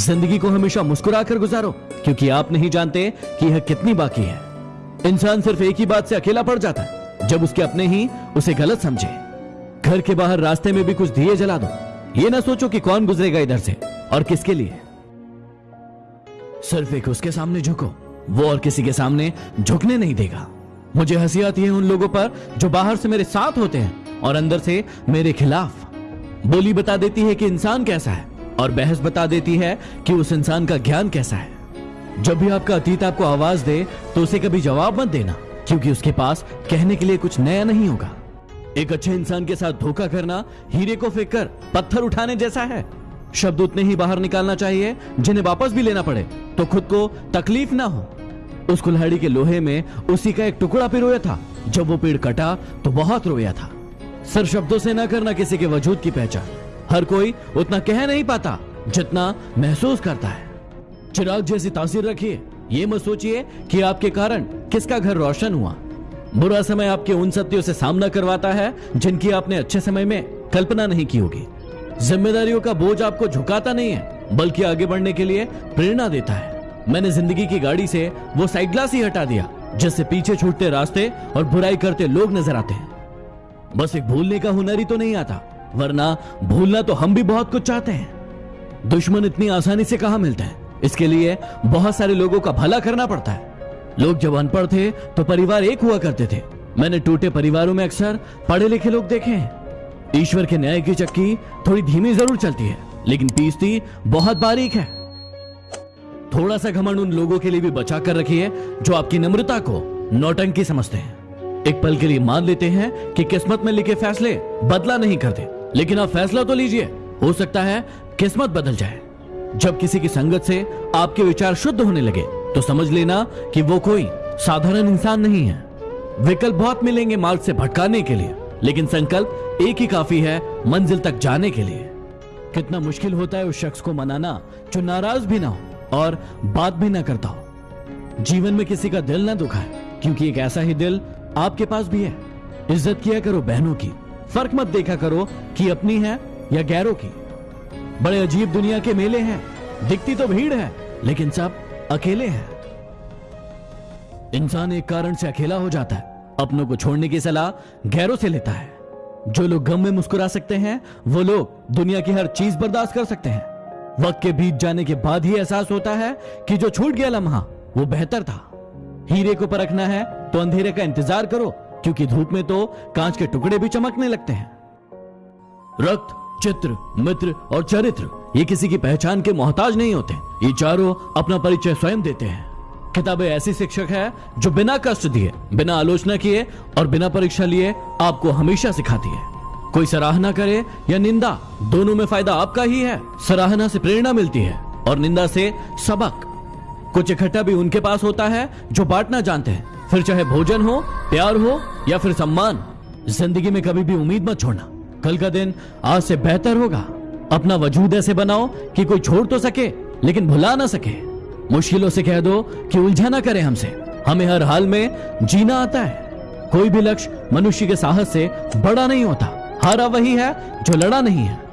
ज़िंदगी को हमेशा मुस्कुरा कर गुजारो, क्योंकि आप नहीं जानते कि यह कितनी बाकी है। इंसान सिर्फ़ एक ही बात से अकेला पड़ जाता है। जब उसके अपने ही, उसे गलत समझे। घर के बाहर रास्ते में भी कुछ दिए जला दो। ये ना सोचो कि कौन गुजरेगा इधर से। और किसके लिए? सिर्फ़ एक उसके सामने झुको। वो और किसी के सामने झुकने नहीं देगा। मुझे हँसी आती है उन लोगों पर जो बाहर से मेरे साथ होते हैं और अंदर से मेरे खिलाफ बोली बता देती है कि इंसान कैसा है। और बहस बता देती है कि उस इंसान का ज्ञान कैसा है। जब भी आपका अतीत आपको आवाज़ दे तो उसे कभी जवाब मत देना, क्योंकि उसके पास कहने के लिए कुछ नया नहीं होगा। एक अच्छे इंसान के साथ धोखा करना, हीरे को फेंक कर पत्थर उठाने जैसा है। शब्द उतने ही बाहर निकालना चाहिए, जिन्हें वापस भी लेना पड़े तो खुद को तकलीफ़ ना हो। उस कुल्हाड़ी के लोहे में उसी का एक टुकड़ा पिरोया था। जब वो पेड़ कटा तो बहुत रोया था। सर शब्दों से ना करना किसी के वजूद की पहचान। हर कोई उतना कह नहीं पाता जितना महसूस करता है। चिराग जैसी तासीर रखिए, ये मत सोचिए कि आपके कारण किसका घर रोशन हुआ। बुरा समय आपके उन सत्यों से सामना करवाता है जिनकी आपने अच्छे समय में कल्पना नहीं की होगी। जिम्मेदारियों का बोझ आपको झुकाता नहीं है, बल्कि आगे बढ़ने के लिए प्रेरणा देता है। मैंने ज़िंदगी की गाड़ी से वो साइड ग्लास ही हटा दिया, जिससे पीछे छूटते रास्ते और बुराई करते लोग नज़र आते हैं। बस एक भूलने का हुनर ही तो नहीं आता। वरना भूलना तो हम भी बहुत कुछ चाहते हैं। दुश्मन इतनी आसानी से कहा मिलते हैं? इसके लिए बहुत सारे लोगों का भला करना पड़ता है। लोग जब अनपढ़ थे तो परिवार एक हुआ करते थे। मैंने टूटे परिवारों में अक्सर पढ़े लिखे लोग देखे हैं। ईश्वर के न्याय की चक्की थोड़ी धीमी ज़रूर चलती है, लेकिन पीसती बहुत बारीक है। थोड़ा सा घमंड उन लोगों के लिए भी बचा कर रखिए, जो आपकी नम्रता को नौटंकी समझते हैं। एक पल के लिए मान लेते हैं कि किस्मत में लिखे फैसले बदला नहीं करते। लेकिन आप फैसला तो लीजिए। हो सकता है किस्मत बदल जाए। जब किसी की संगत से आपके विचार शुद्ध होने लगे तो समझ लेना कि वो कोई साधारण इंसान नहीं है। विकल्प बहुत मिलेंगे मार्ग से भटकाने के लिए, लेकिन संकल्प एक ही काफ़ी है मंजिल तक जाने के लिए। कितना मुश्किल होता है उस शख्स को मनाना, जो नाराज़ भी ना हो और बात भी ना करता हो। जीवन में किसी का दिल ना दुखाए, क्योंकि एक ऐसा ही दिल आपके पास भी है। इज़्ज़त किया करो बहनों की। फ़र्क मत देखा करो कि अपनी है या गैरों की। बड़े अजीब दुनिया के मेले हैं, दिखती तो भीड़ है, लेकिन सब अकेले हैं। इंसान एक कारण से अकेला हो जाता है, अपनों को छोड़ने की सलाह गैरों से लेता है। जो लोग गम में मुस्कुरा सकते हैं, वो लोग दुनिया की हर चीज़ बर्दाश्त कर सकते हैं। वक्त के बीत जाने के बाद ही एहसास होता है कि जो छूट गया लम्हा, वो बेहतर था। हीरे को परखना है तो अंधेरे का इंतज़ार करो क्योंकि धूप में तो कांच के टुकड़े भी चमकने लगते हैं। रक्त, चित्र, मित्र और चरित्र, ये किसी की पहचान के मोहताज नहीं होते। ये चारों अपना परिचय स्वयं देते हैं। किताबें ऐसी शिक्षक है जो बिना कष्ट दिए, बिना आलोचना किए और बिना परीक्षा लिए आपको हमेशा सिखाती है। कोई सराहना करे या निंदा, दोनों में फ़ायदा आपका ही है। सराहना से प्रेरणा मिलती है और निंदा से सबक। कुछ इकट्ठा भी उनके पास होता है जो बांटना जानते हैं। फिर चाहे भोजन हो, प्यार हो, या फिर सम्मान, ज़िंदगी में कभी भी उम्मीद मत छोड़ना। कल का दिन आज से बेहतर होगा। अपना वजूद ऐसे बनाओ कि कोई छोड़ तो सके, लेकिन भुला ना सके। मुश्किलों से कह दो कि उलझा ना करे हमसे। हमें हर हाल में जीना आता है। कोई भी लक्ष्य मनुष्य के साहस से बड़ा नहीं होता। हारा वही है जो लड़ा नहीं है।